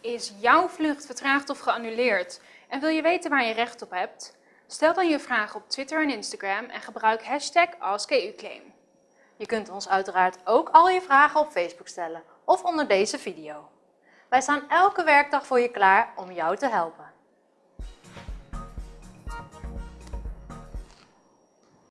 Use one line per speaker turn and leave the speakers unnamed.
Is jouw vlucht vertraagd of geannuleerd en wil je weten waar je recht op hebt? Stel dan je vraag op Twitter en Instagram en gebruik hashtag AskEUClaim.
Je kunt ons uiteraard ook al je vragen op Facebook stellen of onder deze video. Wij staan elke werkdag voor je klaar om jou te helpen.